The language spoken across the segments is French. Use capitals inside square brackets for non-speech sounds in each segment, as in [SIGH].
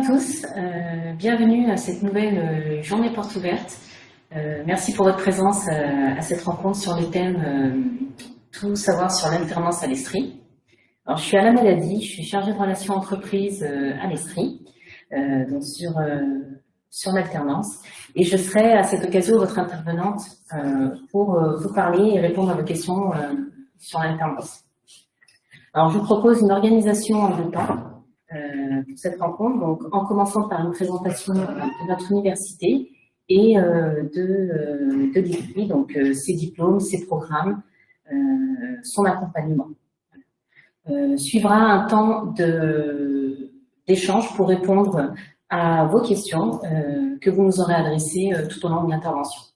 à tous, euh, bienvenue à cette nouvelle euh, journée porte ouverte. Euh, merci pour votre présence à cette rencontre sur le thème Tout savoir sur l'alternance à l'Estrie. Alors je suis à la maladie, je suis chargée de relations entreprises à l'Estrie, donc sur, sur l'alternance, et je serai à cette occasion votre intervenante pour vous parler et répondre à vos questions sur l'alternance. Alors je vous propose une organisation en deux temps euh, pour cette rencontre, donc en commençant par une présentation de notre université et euh, de, euh, de donc ses diplômes, ses programmes, son accompagnement. suivra un temps d'échange pour répondre à vos questions que vous nous aurez adressées tout au long de l'intervention.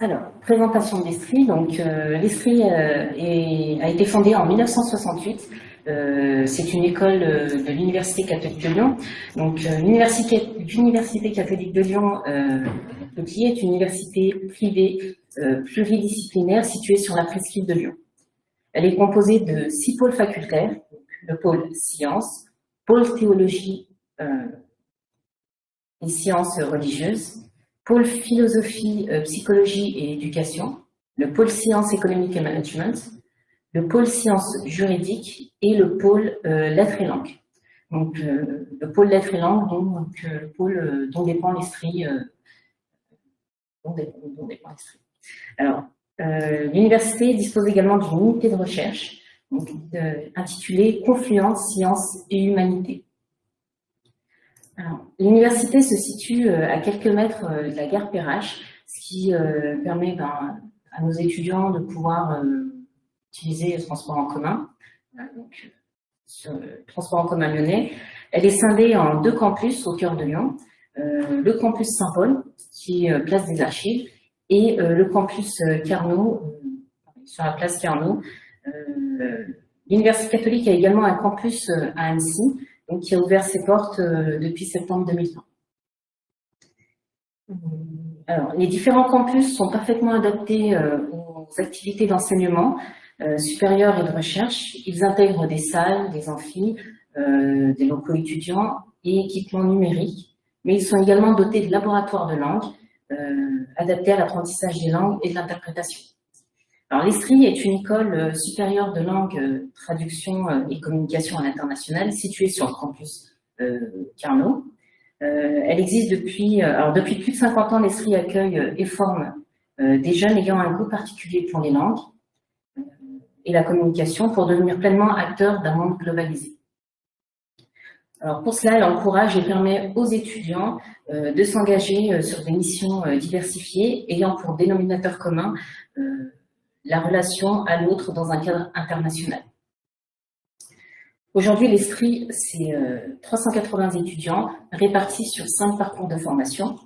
Alors, présentation de l'Estrie. Donc, euh, euh, a été fondée en 1968. Euh, c'est une école de l'Université catholique de Lyon. Donc, l'Université catholique de Lyon, qui est une université privée pluridisciplinaire située sur la presqu'île de Lyon. Elle est composée de six pôles facultaires, le pôle sciences, pôle théologie et sciences religieuses, pôle philosophie, euh, psychologie et éducation, le pôle sciences économiques et management, le pôle sciences juridiques et le pôle euh, lettres et langues. Donc, euh, le pôle lettres et langues, donc, le pôle dont dépend l'Estrie. dont, dépend Alors, l'université dispose également d'une unité de recherche intitulée Confluence, sciences et humanité. L'université se situe euh, à quelques mètres euh, de la gare Perrache, ce qui euh, permet ben, à nos étudiants de pouvoir utiliser le transport en commun, donc, le transport en commun lyonnais. Elle est scindée en deux campus au cœur de Lyon, le campus Saint-Paul, qui est place des archives, et le campus Carnot, sur la place Carnot. L'Université catholique a également un campus à Annecy, donc qui a ouvert ses portes euh, depuis septembre 2020. Alors, les différents campus sont parfaitement adaptés euh, aux activités d'enseignement euh, supérieur et de recherche. Ils intègrent des salles, des amphis, des locaux étudiants et équipements numériques, mais ils sont également dotés de laboratoires de langue adaptés à l'apprentissage des langues et de l'interprétation. Alors, est une école euh, supérieure de langue, euh, traduction euh, et communication à l'international située sur le campus Carnot. elle existe depuis, alors depuis plus de 50 ans, l'ESTRI accueille et forme des jeunes ayant un goût particulier pour les langues et la communication pour devenir pleinement acteurs d'un monde globalisé. Alors pour cela, elle encourage et permet aux étudiants de s'engager sur des missions diversifiées ayant pour dénominateur commun la relation à l'autre dans un cadre international. Aujourd'hui, l'Estrie, c'est 380 euh, étudiants répartis sur cinq parcours de formation.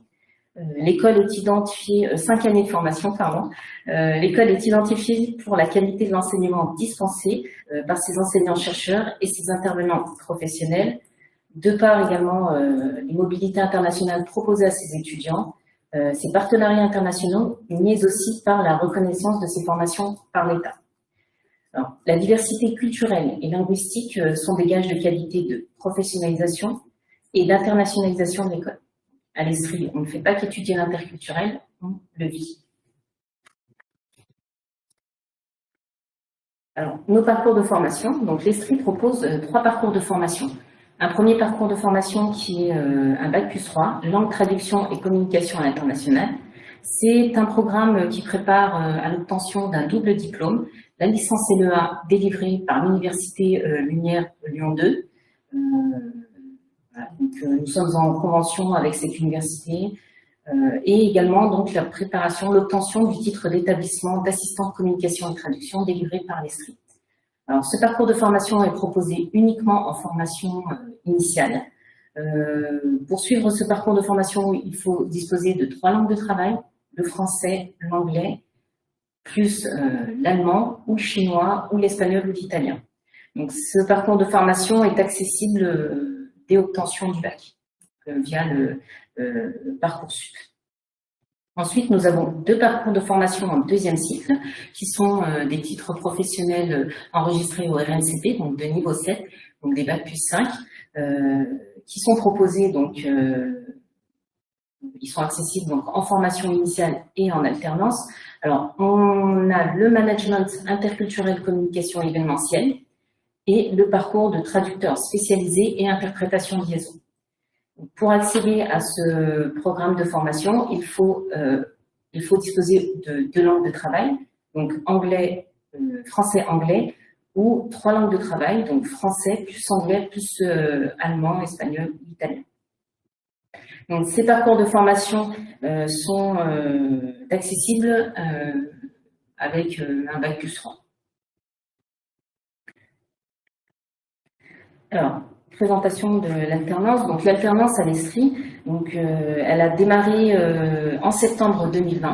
Euh, l'école est identifiée, euh, cinq années de formation, pardon. L'école est identifiée pour la qualité de l'enseignement dispensé par ses enseignants-chercheurs et ses intervenants professionnels, de par également les mobilités internationales proposées à ses étudiants, euh, ces partenariats internationaux, mais aussi par la reconnaissance de ces formations par l'État. La diversité culturelle et linguistique euh, sont des gages de qualité de professionnalisation et d'internationalisation de l'école. À l'Estrie, on ne fait pas qu'étudier l'interculturel, on le vit. Alors, nos parcours de formation. Donc, l'Estrie propose euh, trois parcours de formation un premier parcours de formation qui est euh, un Bac plus 3, langue, traduction et communication à l'international. C'est un programme qui prépare euh, à l'obtention d'un double diplôme, la licence LEA délivrée par l'Université euh, Lumière Lyon 2. nous sommes en convention avec cette université et également donc la préparation, l'obtention du titre d'établissement d'assistant communication et traduction délivré par l'ESRI. Alors, ce parcours de formation est proposé uniquement en formation euh, initiale. Euh, pour suivre ce parcours de formation, il faut disposer de trois langues de travail, le français, l'anglais, plus euh, l'allemand ou le chinois ou l'espagnol ou l'italien. Donc, ce parcours de formation est accessible dès obtention du bac via le Parcoursup. Ensuite, nous avons deux parcours de formation en deuxième cycle, qui sont des titres professionnels enregistrés au RNCP, donc de niveau 7, donc des Bac plus 5, qui sont proposés donc ils sont accessibles donc en formation initiale et en alternance. Alors, on a le management interculturel communication événementielle et le parcours de traducteur spécialisé et interprétation liaison. Pour accéder à ce programme de formation, il faut, euh, il faut disposer de deux langues de travail, donc anglais, euh, français-anglais, ou trois langues de travail, donc français plus anglais plus euh, allemand, espagnol italien. Donc, ces parcours de formation sont accessibles avec un bac plus 3. Alors, présentation de l'alternance. Donc, l'alternance à l'Estrie, donc, elle a démarré en septembre 2020.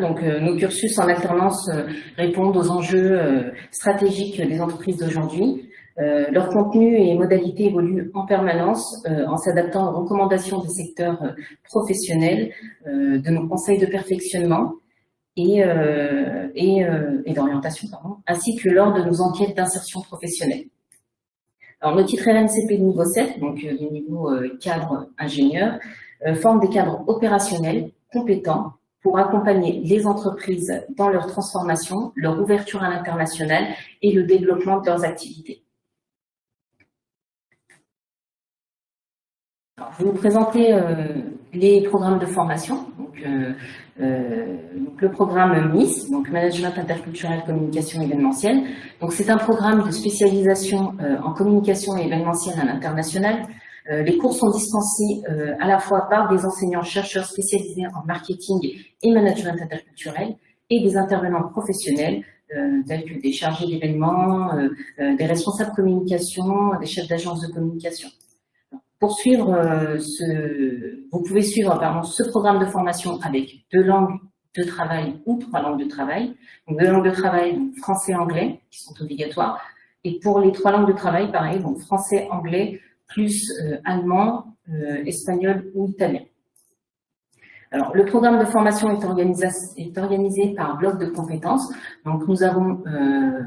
donc, nos cursus en alternance répondent aux enjeux stratégiques des entreprises d'aujourd'hui. Euh, leur contenu et modalités évoluent en permanence euh, en s'adaptant aux recommandations des secteurs euh, professionnels, de nos conseils de perfectionnement et, et, et d'orientation, ainsi que lors de nos enquêtes d'insertion professionnelle. Alors, nos titres RNCP de niveau 7, donc du niveau cadre ingénieur, forment des cadres opérationnels compétents pour accompagner les entreprises dans leur transformation, leur ouverture à l'international et le développement de leurs activités. je vais vous présenter euh, les programmes de formation. Donc, euh, euh, le programme MIS, donc Management Interculturel Communication Événementielle. Donc, c'est un programme de spécialisation en communication événementielle à l'international. les cours sont dispensés à la fois par des enseignants-chercheurs spécialisés en marketing et management interculturel et des intervenants professionnels tels que des chargés d'événements, des responsables communication, des chefs d'agence de communication. Pour suivre euh, ce, vous pouvez suivre pardon, ce programme de formation avec deux langues de travail ou trois langues de travail. Donc deux langues de travail, français et anglais, qui sont obligatoires. Et pour les trois langues de travail, pareil, donc français, anglais, plus euh, allemand, euh, espagnol ou italien. Alors, le programme de formation est organisé, est organisé par bloc de compétences. Donc, nous avons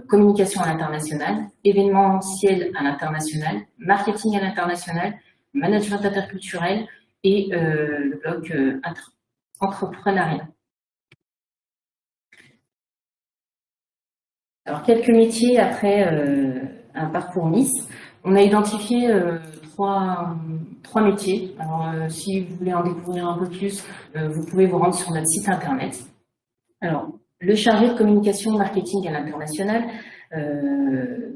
communication à l'international, événementiel à l'international, marketing à l'international, management interculturel et euh, le bloc euh, entrepreneuriat. Alors, quelques métiers après euh, un parcours Nice. On a identifié trois, trois métiers. Alors, si vous voulez en découvrir un peu plus, vous pouvez vous rendre sur notre site internet. Alors, le chargé de communication marketing à l'international,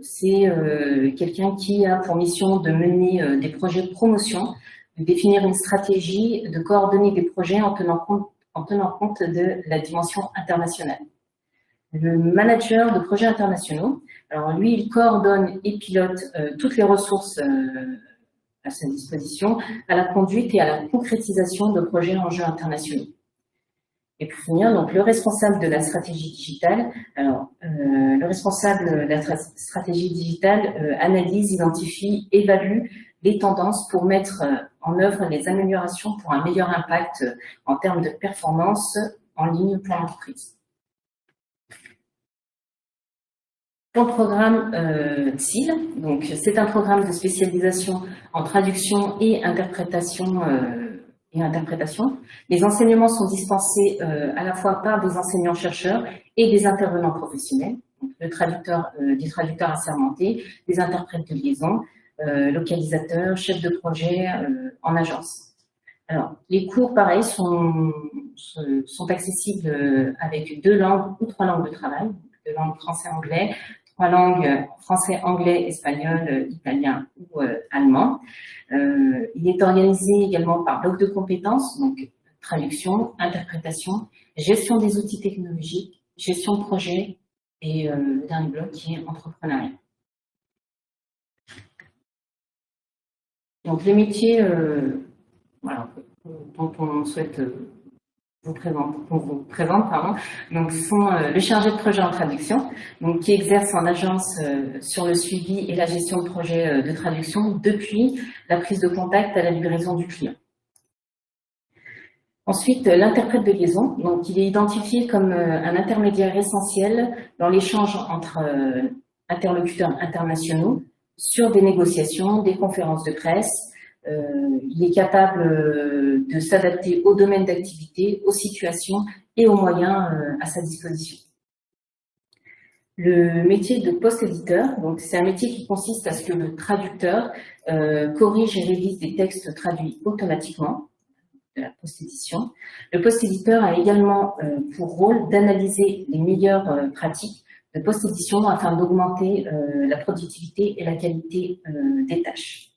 c'est euh, quelqu'un qui a pour mission de mener euh, des projets de promotion, de définir une stratégie, de coordonner des projets en tenant compte, en tenant compte de la dimension internationale. Le manager de projets internationaux, alors lui, il coordonne et pilote toutes les ressources à sa disposition à la conduite et à la concrétisation de projets en jeu internationaux. Et pour finir, donc le responsable de la stratégie digitale, alors euh, le responsable de la stratégie digitale euh, analyse, identifie, évalue les tendances pour mettre euh, en œuvre les améliorations pour un meilleur impact en termes de performance en ligne pour l'entreprise. Le programme euh, donc c'est un programme de spécialisation en traduction et interprétation interprétation. Les enseignements sont dispensés euh, à la fois par des enseignants-chercheurs et des intervenants professionnels, le traducteur, euh, des traducteurs assermentés, des interprètes de liaison, euh, localisateurs, chefs de projet en agence. Alors, les cours, pareil, sont, sont accessibles avec deux langues ou trois langues de travail, deux langues français-anglais, trois langues, français, anglais, espagnol, italien ou allemand. Euh, il est organisé également par bloc de compétences, donc traduction, interprétation, gestion des outils technologiques, gestion de projet et euh, le dernier bloc qui est entrepreneuriat. Donc les métiers euh, voilà, dont on souhaite vous présente, on vous présente, pardon, donc sont euh, le chargé de projet en traduction, donc qui exerce en agence euh, sur le suivi et la gestion de projet euh, de traduction depuis la prise de contact à la livraison du client. Ensuite, l'interprète de liaison. Donc, il est identifié comme un intermédiaire essentiel dans l'échange entre interlocuteurs internationaux sur des négociations, des conférences de presse. Il est capable de s'adapter aux domaines d'activité, aux situations et aux moyens à sa disposition. Le métier de post-éditeur, donc c'est un métier qui consiste à ce que le traducteur euh, corrige et révise des textes traduits automatiquement de la post-édition. Le post-éditeur a également euh, pour rôle d'analyser les meilleures euh, pratiques de post-édition afin d'augmenter la productivité et la qualité des tâches.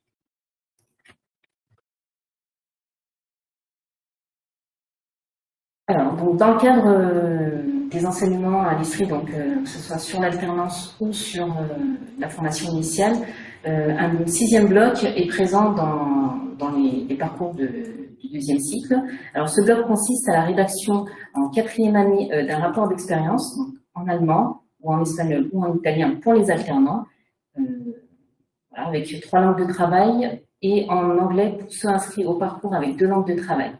Alors, donc dans le cadre des enseignements à l'ISRI, donc euh, que ce soit sur l'alternance ou sur euh, la formation initiale, euh, un sixième bloc est présent dans, les, parcours du deuxième cycle. Alors ce bloc consiste à la rédaction en quatrième année d'un rapport d'expérience en allemand ou en espagnol ou en italien pour les alternants, avec trois langues de travail et en anglais pour ceux inscrits au parcours avec deux langues de travail.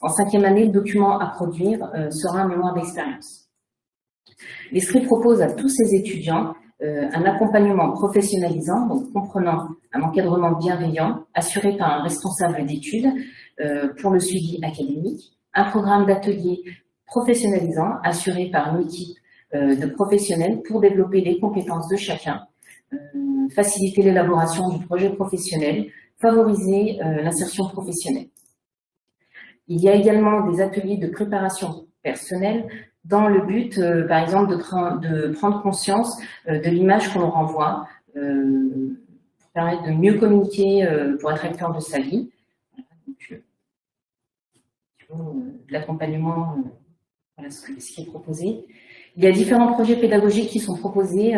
En cinquième année, le document à produire sera un mémoire d'expérience. L'ESCRI propose à tous ses étudiants euh, un accompagnement professionnalisant, comprenant un encadrement bienveillant, assuré par un responsable d'études euh, pour le suivi académique, un programme d'atelier professionnalisant, assuré par une équipe euh, de professionnels pour développer les compétences de chacun, faciliter l'élaboration du projet professionnel, favoriser l'insertion professionnelle. Il y a également des ateliers de préparation personnelle dans le but, euh, par exemple, de, prendre conscience euh, de l'image qu'on renvoie, euh, pour permettre de mieux communiquer, pour être acteur de sa vie. l'accompagnement, voilà ce, qui est proposé. Il y a différents projets pédagogiques qui sont proposés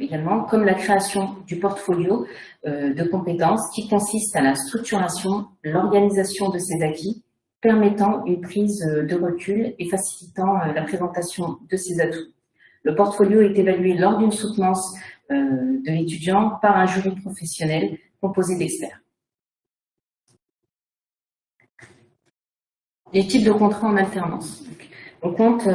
également, comme la création du portfolio de compétences qui consiste à la structuration, l'organisation de ses acquis, permettant une prise euh, de recul et facilitant euh, la présentation de ses atouts. Le portfolio est évalué lors d'une soutenance euh, de l'étudiant par un jury professionnel composé d'experts. Les types de contrats en alternance. On compte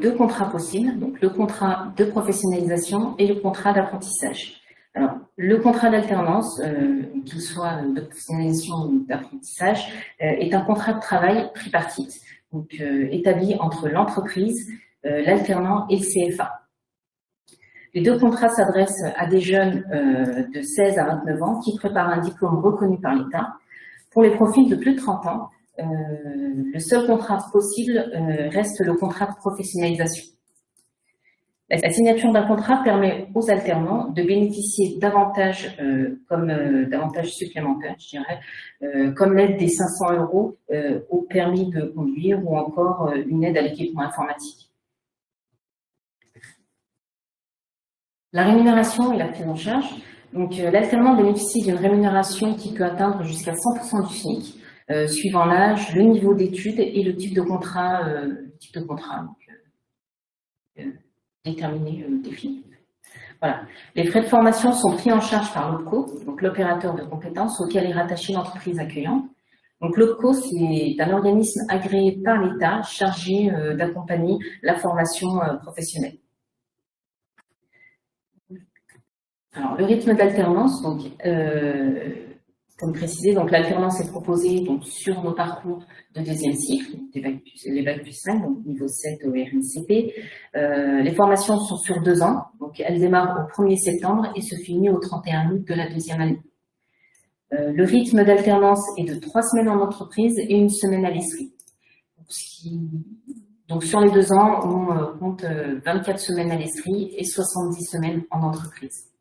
deux contrats possibles, donc le contrat de professionnalisation et le contrat d'apprentissage. Alors, le contrat d'alternance, euh, qu'il soit professionnalisation ou d'apprentissage, euh, est un contrat de travail tripartite, donc euh, établi entre l'entreprise, l'alternant et le CFA. Les deux contrats s'adressent à des jeunes de 16 à 29 ans qui préparent un diplôme reconnu par l'État. Pour les profils de plus de 30 ans, le seul contrat possible reste le contrat de professionnalisation. La signature d'un contrat permet aux alternants de bénéficier davantage, euh, comme euh, davantage supplémentaires, je dirais, euh, comme l'aide des 500 euros au permis de conduire ou encore une aide à l'équipement informatique. La rémunération et la prise en charge. Donc, l'alternant bénéficie d'une rémunération qui peut atteindre jusqu'à 100% du SMIC, suivant l'âge, le niveau d'études et le type de contrat déterminé euh, défini. Voilà. Les frais de formation sont pris en charge par l'OPCO, donc l'opérateur de compétences auquel est rattachée l'entreprise accueillante. Donc l'OPCO, c'est un organisme agréé par l'État chargé euh, d'accompagner la formation euh, professionnelle. Alors, le rythme d'alternance, donc, comme précisé, donc l'alternance est proposée donc, sur nos parcours de deuxième cycle, les bacs plus 5, donc niveau 7 au RNCP. Euh, les formations sont sur deux ans, donc elles démarrent au 1er septembre et se finissent au 31 août de la deuxième année. Euh, le rythme d'alternance est de trois semaines en entreprise et une semaine à l'esprit. Donc sur les deux ans, on euh, compte 24 semaines à l'esprit et 70 semaines en entreprise.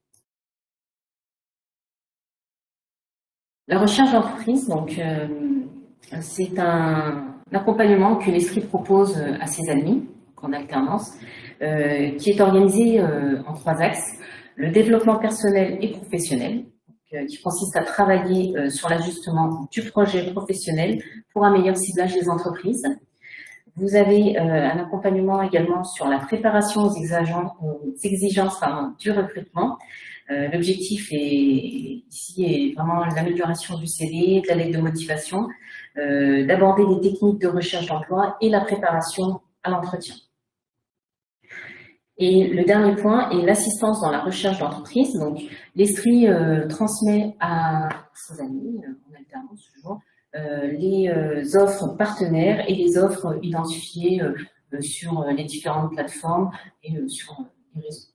La recherche d'entreprise, donc, euh, c'est un, accompagnement que l'Esprit propose à ses amis, en alternance, euh, qui est organisé euh, en trois axes. Le développement personnel et professionnel, qui consiste à travailler sur l'ajustement du projet professionnel pour un meilleur ciblage des entreprises. Vous avez un accompagnement également sur la préparation aux exigences, aux exigences du recrutement. L'objectif ici est vraiment l'amélioration du CV, de la lettre de motivation, d'aborder les techniques de recherche d'emploi et la préparation à l'entretien. Et le dernier point est l'assistance dans la recherche d'entreprise. Donc, l'Estrie euh, transmet à ses amis, euh, en alternance toujours, euh, les offres partenaires et les offres identifiées sur les différentes plateformes et sur les réseaux.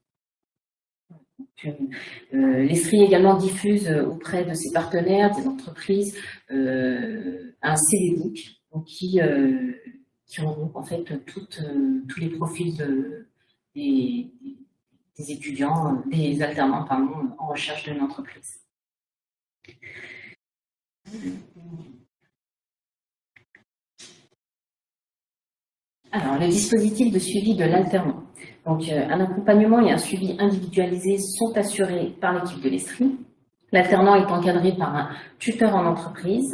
L'Estrie également diffuse auprès de ses partenaires, des entreprises, un CD-book qui, qui regroupe en fait tous les profils de, des, étudiants, des alternants en recherche d'une entreprise. Alors, le dispositif de suivi de l'alternant. Donc, euh, un accompagnement et un suivi individualisé sont assurés par l'équipe de l'ESTRI. L'alternant est encadré par un tuteur en entreprise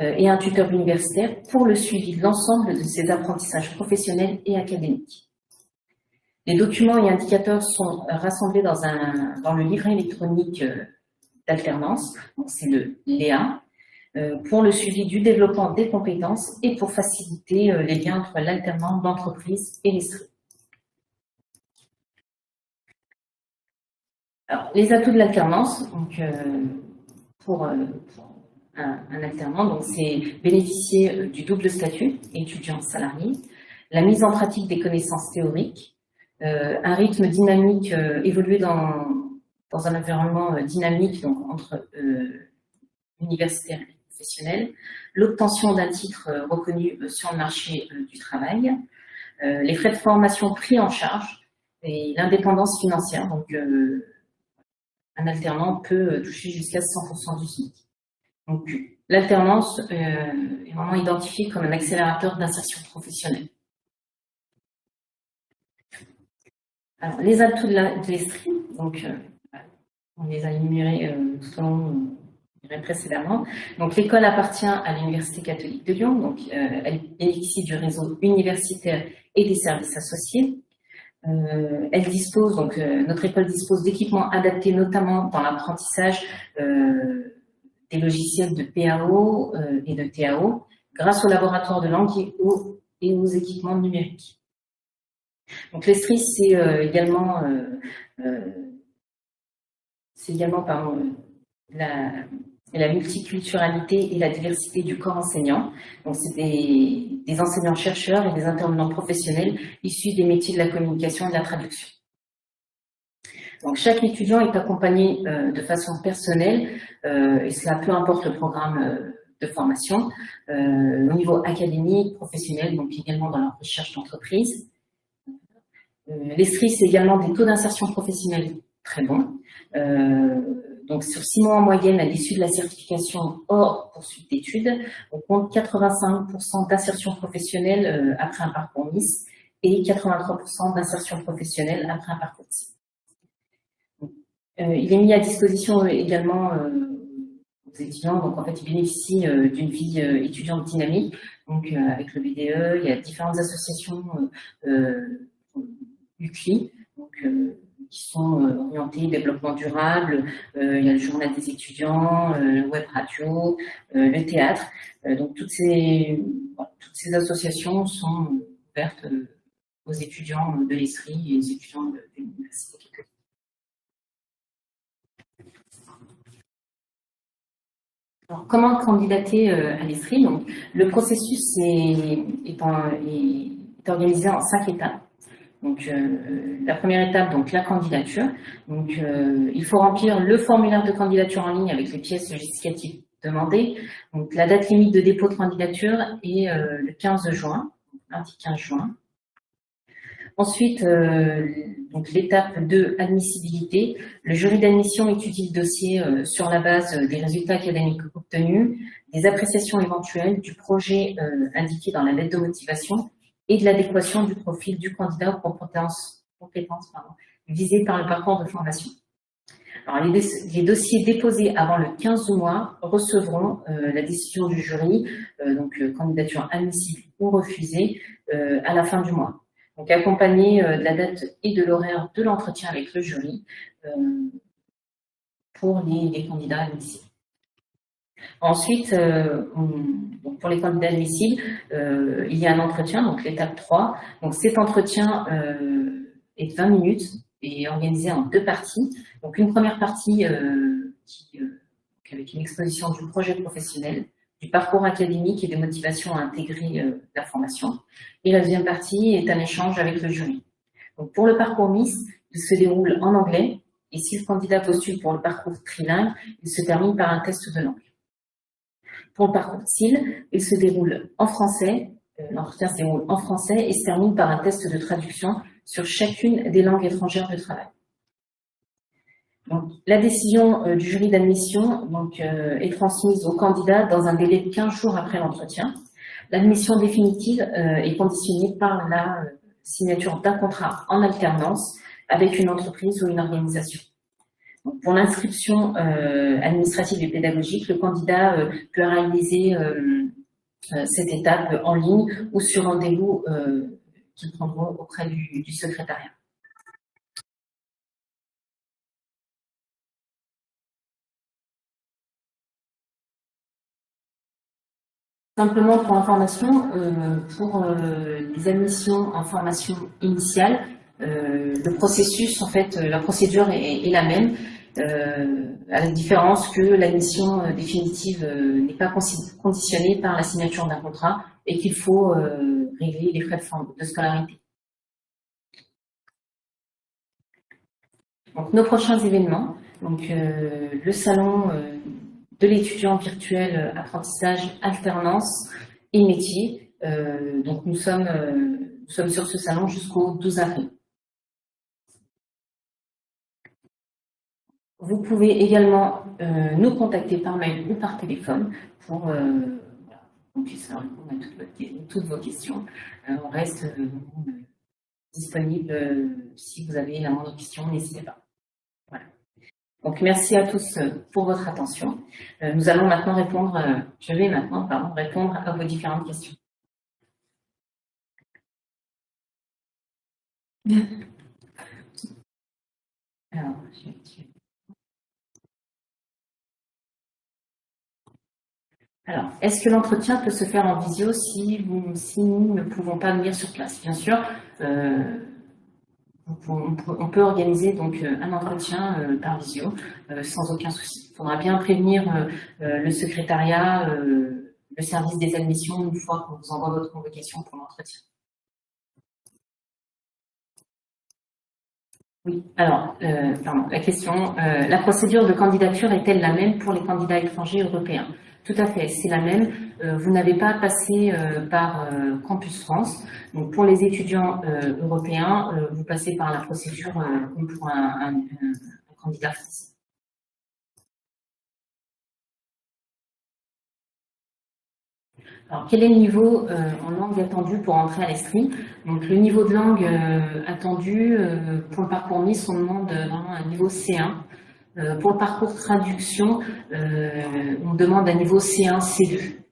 euh, et un tuteur universitaire pour le suivi de l'ensemble de ses apprentissages professionnels et académiques. Les documents et indicateurs sont rassemblés dans, un, dans le livret électronique euh, d'alternance, c'est le LEA, euh, pour le suivi du développement des compétences et pour faciliter euh, les liens entre l'alternant, l'entreprise et l'esprit. Alors, les atouts de l'alternance, donc pour, un, alternant, c'est bénéficier du double statut, étudiant-salarié, la mise en pratique des connaissances théoriques, euh, un rythme dynamique, euh, évoluer dans, dans un environnement euh, dynamique donc entre universitaire l'obtention d'un titre reconnu sur le marché du travail, les frais de formation pris en charge et l'indépendance financière. Donc, un alternant peut toucher jusqu'à 100% du SMIC. Donc, l'alternance est vraiment identifiée comme un accélérateur d'insertion professionnelle. Alors, les atouts de l'Estrie, donc euh, on les a énumérés euh, tout précédemment. Donc l'école appartient à l'Université catholique de Lyon, donc euh, elle bénéficie du réseau universitaire et des services associés. elle dispose, donc notre école dispose d'équipements adaptés notamment dans l'apprentissage des logiciels de PAO et de TAO grâce au laboratoire de langue et aux équipements numériques. Donc l'Estrie, c'est euh, également, euh, euh, également pardon, la, la, multiculturalité et la diversité du corps enseignant. Donc c'est des, enseignants-chercheurs et des intervenants professionnels issus des métiers de la communication et de la traduction. Donc chaque étudiant est accompagné de façon personnelle, et cela peu importe le programme de formation, au niveau académique, professionnel, donc également dans la recherche d'entreprise. Euh, L'ESTRI, c'est également des taux d'insertion professionnelle très bons. Euh, donc, sur six mois en moyenne, à l'issue de la certification hors poursuite d'études, on compte 85% d'insertion professionnelle euh, après un parcours MIS et 83% d'insertion professionnelle après un parcours CIS. il est mis à disposition également aux étudiants, donc en fait, ils bénéficient d'une vie étudiante dynamique. Donc, avec le BDE, il y a différentes associations UCLI, donc, euh, qui sont euh, orientés développement durable, euh, il y a le journal des étudiants, le web radio, le théâtre. donc toutes ces, associations sont ouvertes aux étudiants de l'ESRI et aux étudiants de, l'Université. Alors, comment candidater à l'ESRI Le processus est, organisé en cinq étapes. Donc, euh, la première étape, donc la candidature. Donc, euh, il faut remplir le formulaire de candidature en ligne avec les pièces justificatives demandées. Donc, la date limite de dépôt de candidature est euh, le 15 juin, lundi 15 juin. Ensuite, l'étape de admissibilité. Le jury d'admission étudie le dossier sur la base des résultats académiques obtenus, des appréciations éventuelles du projet indiqué dans la lettre de motivation et de l'adéquation du profil du candidat aux compétences, visées par le parcours de formation. Alors, les, dossiers déposés avant le 15 mois recevront la décision du jury, donc candidature admissible ou refusée, à la fin du mois. Donc accompagné de la date et de l'horaire de l'entretien avec le jury pour les, candidats admissibles. Ensuite, pour les candidats admissibles, il y a un entretien, donc l'étape 3. Donc cet entretien est de 20 minutes est organisé en deux parties. Donc une première partie euh, euh, avec une exposition du projet professionnel, du parcours académique et des motivations à intégrer euh, la formation. Et la deuxième partie est un échange avec le jury. Donc pour le parcours Miss, il se déroule en anglais et si le candidat postule pour le parcours trilingue, il se termine par un test de langue. Pour le parcours TIL, il se déroule en français, l'entretien se déroule en français et se termine par un test de traduction sur chacune des langues étrangères de travail. Donc, la décision euh, du jury d'admission euh, est transmise au candidat dans un délai de 15 jours après l'entretien. L'admission définitive euh, est conditionnée par la signature d'un contrat en alternance avec une entreprise ou une organisation. Pour l'inscription administrative et pédagogique, le candidat peut réaliser cette étape en ligne ou sur rendez-vous qui prendront auprès du, secrétariat. Simplement pour information, euh, pour euh, les admissions en formation initiale, euh, le processus, en fait, la procédure est, la même, à la différence que l'admission définitive n'est pas conditionnée par la signature d'un contrat et qu'il faut régler les frais de scolarité. Donc, nos prochains événements, donc, euh, le salon euh, de l'étudiant virtuel euh, apprentissage, alternance et métier. donc nous sommes, nous sommes sur ce salon jusqu'au 12 avril. Vous pouvez également nous contacter par mail ou par téléphone pour qu'on puisse répondre à toutes, vos questions. Euh, on reste euh, disponible euh, si vous avez la moindre question, n'hésitez pas. Voilà. Donc merci à tous pour votre attention. nous allons maintenant répondre, je vais maintenant pardon, répondre à vos différentes questions. [LAUGHS] Alors, je Alors, est-ce que l'entretien peut se faire en visio si, nous ne pouvons pas venir sur place? Bien sûr, euh, on peut organiser donc euh, un entretien euh, par visio sans aucun souci. Il faudra bien prévenir le secrétariat, le service des admissions une fois qu'on vous envoie votre convocation pour l'entretien. Oui, alors, pardon, la question, la procédure de candidature est-elle la même pour les candidats étrangers européens? Tout à fait, c'est la même. Euh, vous n'avez pas passé euh, par euh, Campus France. Donc pour les étudiants européens, vous passez par la procédure pour un, candidat français. Alors, quel est le niveau en langue attendu pour entrer à l'Estrie Donc, le niveau de langue attendu pour le parcours MIS, on demande vraiment un niveau C1. Euh, pour le parcours traduction, euh, on demande un niveau C1, C2.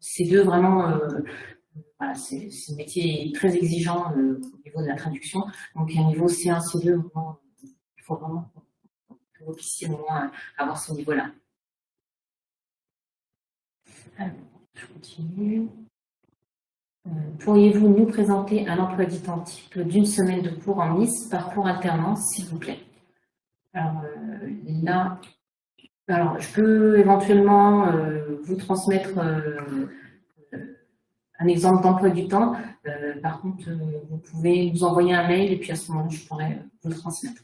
C2, vraiment, euh, voilà, c'est un métier très exigeant au niveau de la traduction. Donc, un niveau C1, C2, il faut vraiment que vous puissiez au moins avoir ce niveau-là. Alors, je continue. Pourriez-vous nous présenter un emploi du d'une semaine de cours en Nice, parcours alternance, s'il vous plaît alors euh, là, alors, je peux éventuellement euh, vous transmettre euh, un exemple d'emploi du temps. par contre, vous pouvez nous envoyer un mail et puis à ce moment-là, je pourrais vous le transmettre.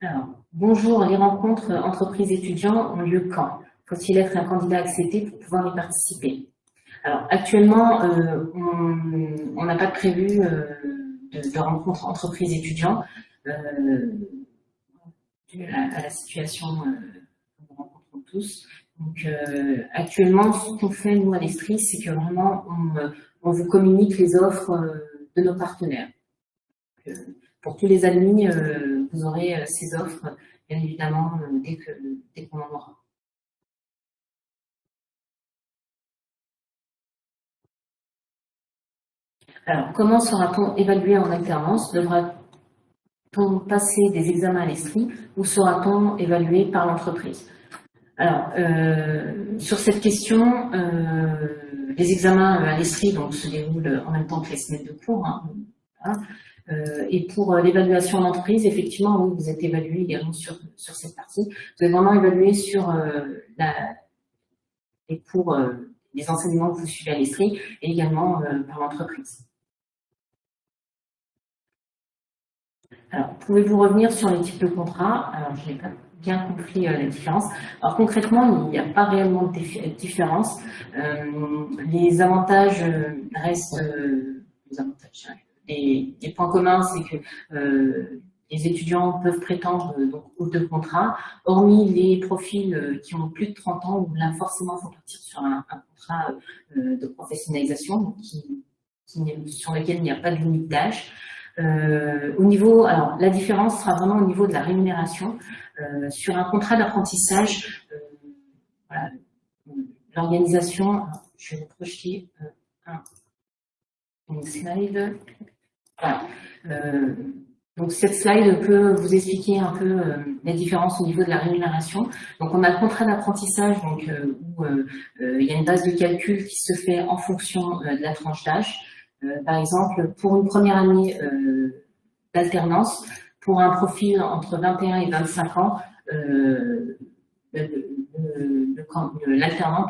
Alors, bonjour, les rencontres entreprises étudiants ont lieu quand? Faut-il être un candidat accepté pour pouvoir y participer? Alors, actuellement, on n'a pas prévu de, de rencontres entreprises étudiants. Euh, à, la situation euh, que nous rencontrons tous. Donc, euh, actuellement, ce qu'on fait, nous, à l'Estrie, c'est que vraiment, on, vous communique les offres de nos partenaires. pour tous les admis, vous aurez ces offres, bien évidemment, dès qu'on dès qu'on en aura. Alors, comment sera-t-on évalué en alternance? Devra-t-on passer des examens à l'esprit ou sera-t-on évalué par l'entreprise? Alors, euh, sur cette question, euh, les examens à l'esprit se déroulent en même temps que les semaines de cours. Hein, euh, et pour l'évaluation d'entreprise, effectivement, oui, vous êtes évalué également sur, cette partie. Vous êtes vraiment évalué sur la, les cours, les enseignements que vous suivez à l'esprit et également par l'entreprise. Alors, pouvez-vous revenir sur les types de contrats? Alors, je n'ai pas bien compris euh, la différence. Alors, concrètement, il n'y a pas réellement de différence. Euh, les avantages euh, restent... les avantages, hein, les, points communs, c'est que les étudiants peuvent prétendre donc, aux deux contrats, hormis les profils qui ont plus de 30 ans, où là, forcément, il faut partir sur un, contrat de professionnalisation, sur lequel il n'y a pas de limite d'âge. Euh, au niveau, alors la différence sera vraiment au niveau de la rémunération. Euh, sur un contrat d'apprentissage, euh, l'organisation, je vais projeter un, une slide. Donc cette slide peut vous expliquer un peu la différence au niveau de la rémunération. Donc on a le contrat d'apprentissage où il y a une base de calcul qui se fait en fonction de la tranche d'âge. Euh, par exemple, pour une première année euh, d'alternance, pour un profil entre 21 et 25 ans, euh, l'alternant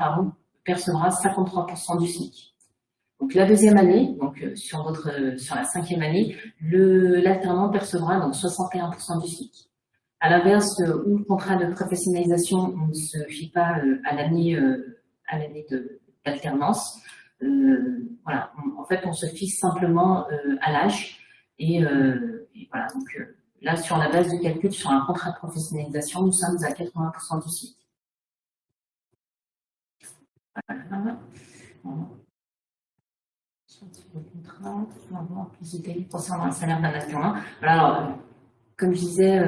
percevra 53% du SMIC. Donc la deuxième année, donc sur la cinquième année, l'alternant percevra donc 61% du SMIC. À l'inverse, où le contrat de professionnalisation ne se fie pas à l'année d'alternance, euh, voilà, en fait, on se fixe simplement euh, à l'âge. Et, euh, voilà, donc là, sur la base de calcul, sur un contrat de professionnalisation, nous sommes à 80% du site. Voilà. concernant le salaire d'un alors, comme je disais,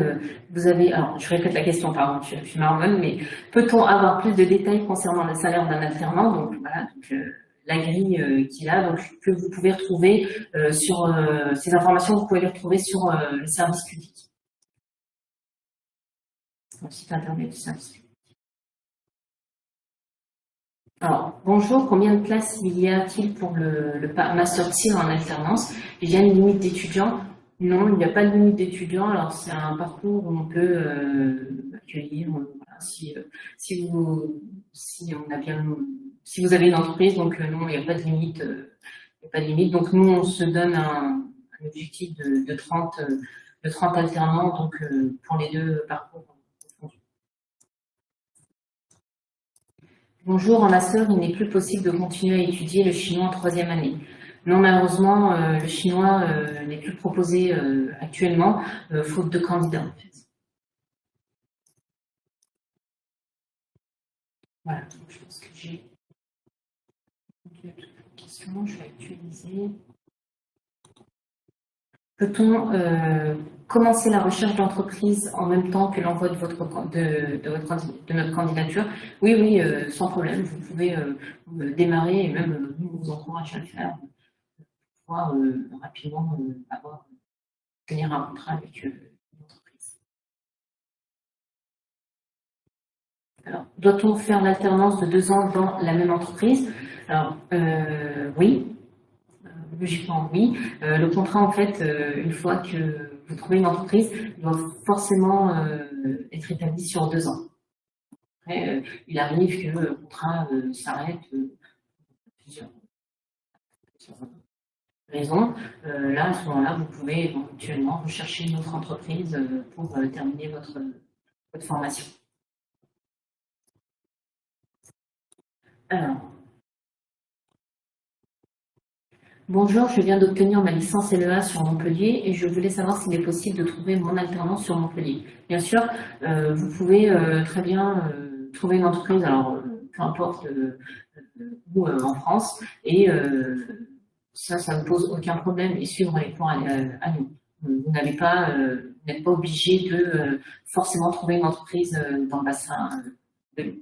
vous avez, alors je répète la question, pardon, je, je suis marmonne, mais peut-on avoir plus de détails concernant le salaire d'un alternant Donc voilà, donc, la grille euh, qu'il a, donc que vous pouvez retrouver euh, sur euh, ces informations, vous pouvez les retrouver sur le service public. Le site internet du service public. Alors, bonjour, combien de places y a-t-il pour le, Master Tir en alternance? Il y a une limite d'étudiants? Non, il n'y a pas de limite d'étudiants. Alors, c'est un parcours où on peut accueillir, si, vous, si on a bien si vous avez une entreprise, donc euh, non, il n'y a pas de limite. Euh, pas de limite. Donc nous, on se donne un, objectif de, 30, de 30 euh, alternants donc, pour les deux parcours. Bonjour, en master, il n'est plus possible de continuer à étudier le chinois en troisième année. Non, malheureusement, le chinois n'est plus proposé actuellement, faute de candidats. Voilà, je pense que j'ai je vais actualiser. Peut-on euh, commencer la recherche d'entreprise en même temps que l'envoi de, votre, de, notre candidature? Oui, oui, euh, sans problème. Vous pouvez euh, démarrer et même nous vous encourage à le faire pour pouvoir rapidement avoir, tenir un contrat avec l'entreprise. Alors, doit-on faire l'alternance de deux ans dans la même entreprise? Alors, euh, oui, euh, logiquement oui. Euh, le contrat, en fait, une fois que vous trouvez une entreprise, doit forcément être établi sur deux ans. Après, il arrive que le contrat s'arrête plusieurs, raisons. là, à ce moment-là, vous pouvez éventuellement rechercher une autre entreprise pour terminer votre, votre formation. Alors, Bonjour, je viens d'obtenir ma licence LEA sur Montpellier et je voulais savoir s'il est possible de trouver mon alternance sur Montpellier. Bien sûr, euh, vous pouvez euh, très bien euh, trouver une entreprise, alors peu importe où en France, et ça, ça ne pose aucun problème et suivre les cours à, nous. Vous n'êtes pas obligé de forcément trouver une entreprise dans le bassin de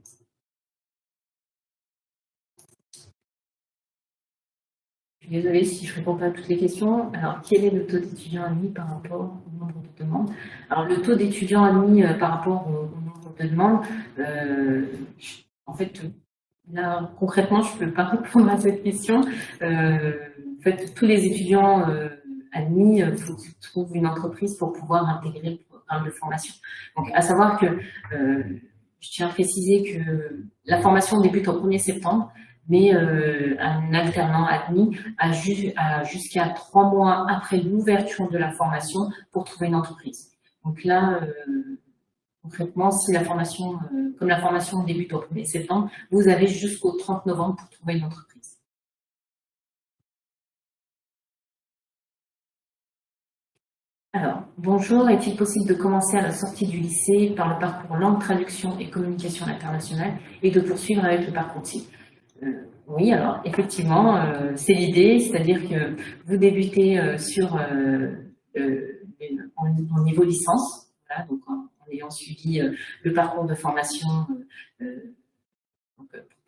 Désolée si je ne réponds pas à toutes les questions. Alors, quel est le taux d'étudiants admis par rapport au nombre de demandes? Alors, le taux d'étudiants admis euh, par rapport au, nombre de demandes, euh, en fait, là, concrètement, je ne peux pas [LAUGHS] répondre à cette question. Euh, en fait, tous les étudiants admis, il faut qu'ils trouvent une entreprise pour pouvoir intégrer le programme de formation. Donc, à savoir que je tiens à préciser que la formation débute au 1er septembre mais euh, un alternant admis a, jusqu'à trois mois après l'ouverture de la formation pour trouver une entreprise. Donc là, euh, concrètement, si la formation, euh, comme la formation débute au 1er septembre, vous avez jusqu'au 30 novembre pour trouver une entreprise. Alors, bonjour, est-il possible de commencer à la sortie du lycée par le parcours langue, traduction et communication internationale et de poursuivre avec le parcours type? Oui, alors effectivement, euh, c'est l'idée, c'est-à-dire que vous débutez euh, sur en, niveau licence, donc en, ayant suivi le parcours de formation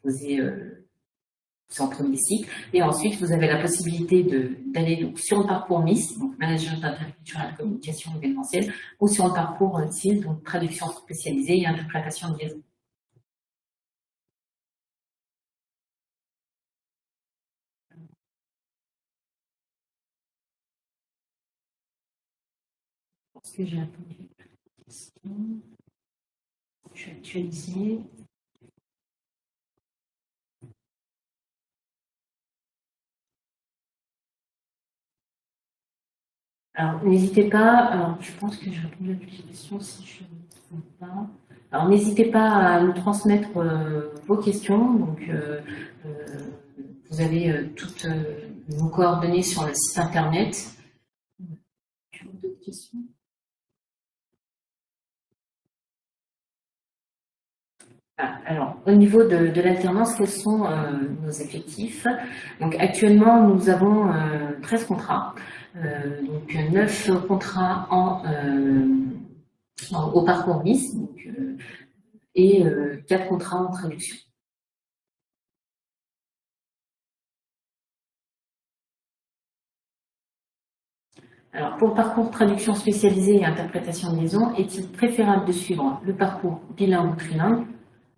proposé centre cycle, et ensuite vous avez la possibilité d'aller sur le parcours MIS, donc management interculturel, communication événementielle, ou sur le parcours TIL, donc traduction spécialisée et interprétation de liaison. Est-ce que j'ai répondu à la question Je vais actualiser. Alors, n'hésitez pas, alors, je pense que j'ai répondu à toutes les questions si je ne me trompe pas. Alors, n'hésitez pas à nous transmettre euh, vos questions. Donc, euh, euh, vous avez toutes vos coordonnées sur le site internet. Tu as d'autres questions? Alors, au niveau de, l'alternance, quels sont euh, nos effectifs? Donc, actuellement, nous avons 13 euh, contrats, euh, donc 9 contrats en, au parcours MIS et 4 contrats en traduction. Alors, pour le parcours traduction spécialisée et interprétation de liaison, est-il préférable de suivre le parcours bilingue ou trilingue?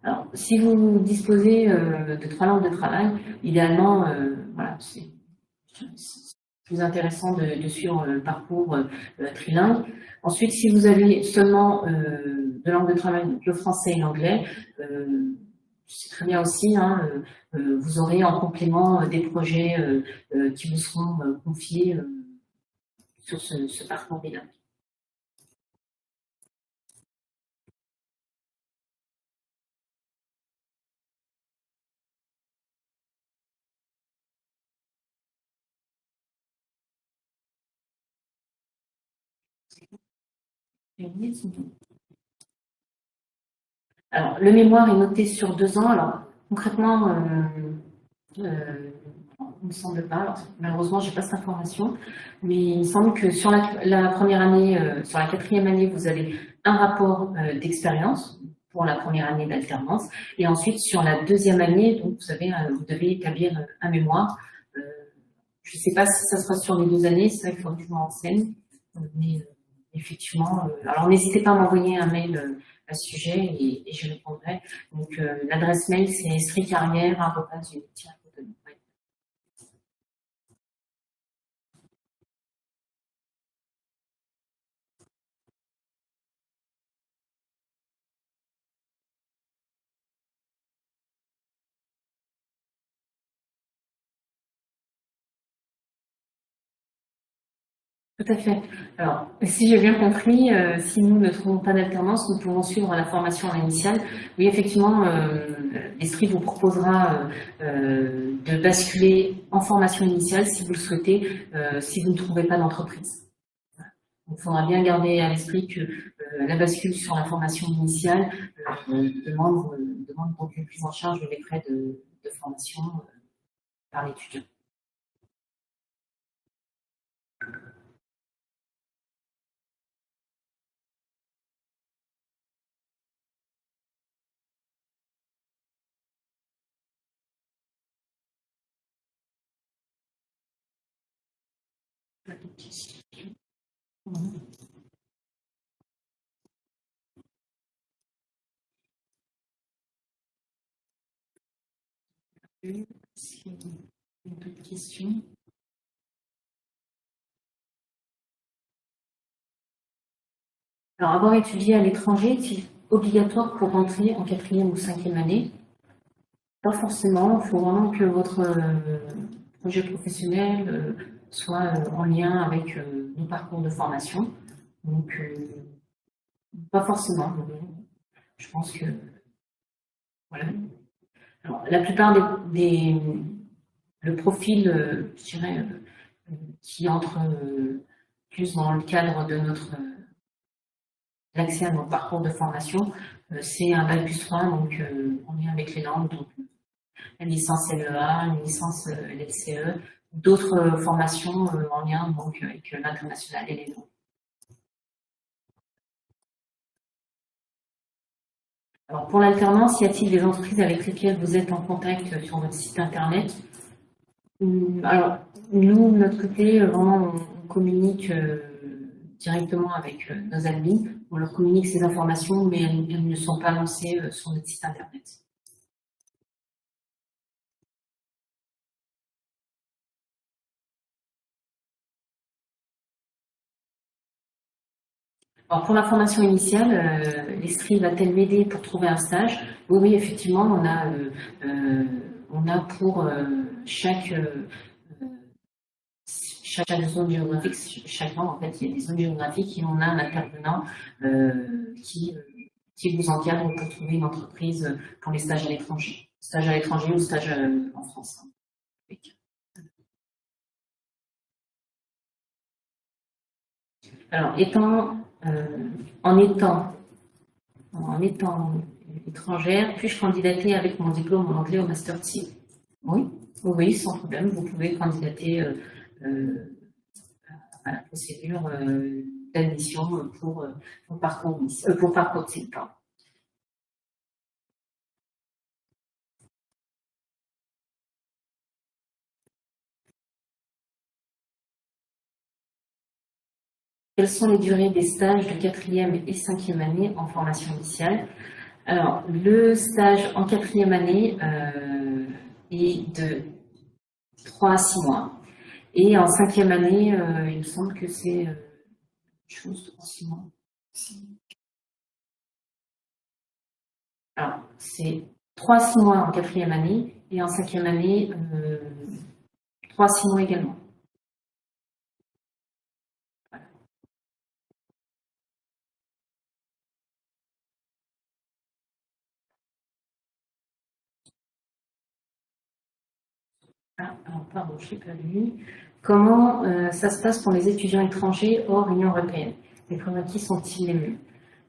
Alors, si vous disposez euh, de trois langues de travail, idéalement, euh, voilà, c'est plus intéressant de, suivre le parcours euh, trilingue. Ensuite, si vous avez seulement deux langues de travail, le français et l'anglais, c'est très bien aussi. Hein, vous aurez en complément des projets qui vous seront confiés sur ce, ce parcours bilingue. Alors, le mémoire est noté sur deux ans. Alors, concrètement, euh, euh, il me semble pas. malheureusement, je n'ai pas cette information. Mais il me semble que sur la, première année, euh, sur la quatrième année, vous avez un rapport d'expérience pour la première année d'alternance. Et ensuite, sur la deuxième année, donc, vous, savez, vous devez établir un mémoire. je ne sais pas si ça sera sur les deux années, c'est vrai qu'il faut que je m'enseigne. Mais effectivement, euh, alors n'hésitez pas à m'envoyer un mail euh, à ce sujet et, je répondrai. Donc euh, l'adresse mail c'est stricarrière.unity. Tout à fait. Alors, si j'ai bien compris, euh, si nous ne trouvons pas d'alternance, nous pouvons suivre la formation initiale. Oui, effectivement, euh, l'Esprit vous proposera euh, de basculer en formation initiale si vous le souhaitez, si vous ne trouvez pas d'entreprise. Il faudra bien garder à l'esprit que la bascule sur la formation initiale demande, demande donc une prise en charge des frais de formation par l'étudiant. Alors, avoir étudié à l'étranger, est-il obligatoire pour rentrer en quatrième ou cinquième année Pas forcément. Il faut vraiment que votre euh, projet professionnel euh, soit euh, en lien avec nos parcours de formation. Donc, pas forcément. Je pense que voilà. Alors, la plupart des, le profil, je dirais, qui entre plus dans le cadre de notre l'accès à nos parcours de formation, euh, c'est un bac plus 3, donc euh, on est avec les langues, donc la licence LEA, une licence euh, LCE, d'autres formations en lien donc, avec l'international et les langues. Alors pour l'alternance, y a-t-il des entreprises avec lesquelles vous êtes en contact sur votre site internet? Hum, Alors nous, de notre côté, on communique directement avec nos admins on leur communique ces informations, mais elles, ne sont pas lancées euh, sur notre site internet. Alors pour la formation initiale, euh, l'Estrie va-t-elle m'aider pour trouver un stage? Oui, oui, effectivement, on a, euh, on a pour chaque chaque zone géographique, chaque en fait, il y a des zones géographiques et on a un intervenant euh, qui, euh, qui vous encadre pour trouver une entreprise pour les stages à l'étranger. Stage à l'étranger ou stage euh, en France. Alors, étant, en étant en étant étrangère, puis-je candidater avec mon diplôme en anglais au Master 6 Oui, oui, sans problème, vous pouvez candidater euh, à la procédure euh, d'admission pour, euh, pour parcours, pour parcours de Quelles sont les durées des stages de quatrième et cinquième année en formation initiale Alors, le stage en quatrième année est de 3 à 6 mois. Et en cinquième année, euh, il me semble que c'est euh, mois. Alors, c'est trois six mois en quatrième année et en cinquième année, euh, trois six mois également. Alors, pardon, je pas lu. Comment euh, ça se passe pour les étudiants étrangers hors Union européenne? Les prérequis sont-ils les mêmes?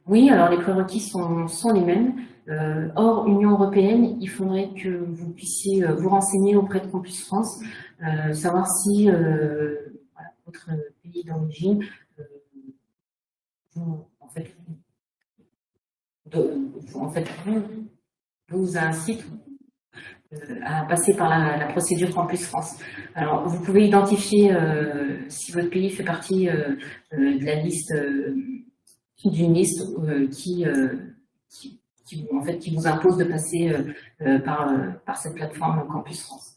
Oui, alors les prérequis sont, sont les mêmes. Euh, hors Union européenne, il faudrait que vous puissiez euh, vous renseigner auprès de Campus France, savoir si votre pays d'origine vous, en fait, vous incite à passer par la, procédure Campus France. Alors, vous pouvez identifier euh, si votre pays fait partie euh, de la liste, d'une liste qui, qui, en fait, qui vous impose de passer par, par cette plateforme Campus France.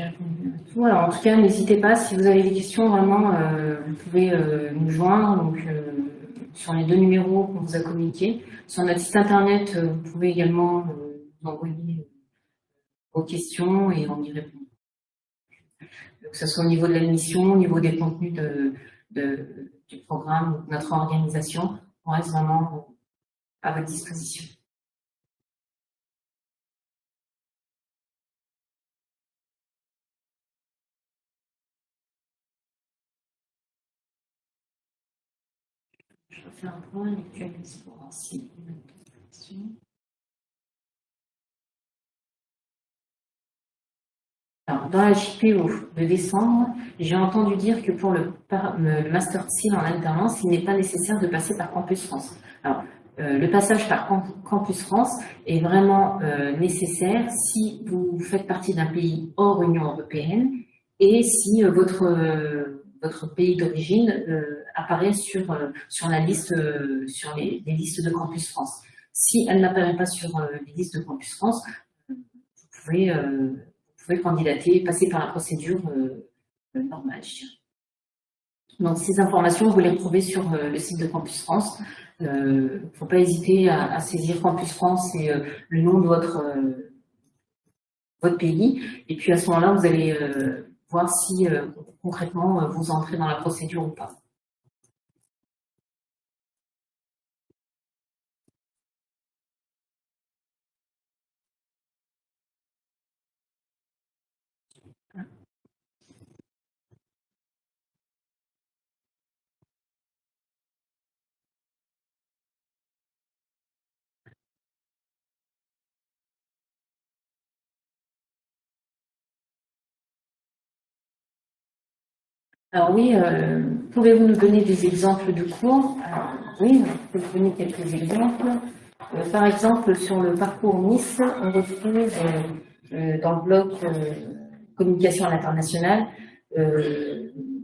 En tout cas, n'hésitez pas, si vous avez des questions, vraiment, euh, vous pouvez euh, nous joindre donc, euh, sur les deux numéros qu'on vous a communiqués. Sur notre site internet, vous pouvez également nous envoyer vos questions et on y répond. Que ce soit au niveau de la mission, au niveau des contenus de, du programme, notre organisation, on reste vraiment à votre disposition. Dans la JPO de décembre, j'ai entendu dire que pour le, Master Seal en alternance, il n'est pas nécessaire de passer par Campus France. Alors, euh, le passage par Campus France est vraiment euh, nécessaire si vous faites partie d'un pays hors Union européenne et si euh, votre, votre pays d'origine apparaît sur, sur la liste, sur les, listes de Campus France. Si elle n'apparaît pas sur les listes de Campus France, vous pouvez, pouvez candidater, passer par la procédure normale, Donc ces informations, vous les retrouvez sur le site de Campus France. Il ne faut pas hésiter à, saisir Campus France et euh, le nom de votre, euh, votre pays. Et puis à ce moment-là, vous allez euh, voir si concrètement vous entrez dans la procédure ou pas. Alors oui, euh, pouvez-vous nous donner des exemples de cours? Oui, je peux vous donner quelques exemples. Euh, par exemple, sur le parcours Nice, on retrouve euh, dans le bloc communication à l'international,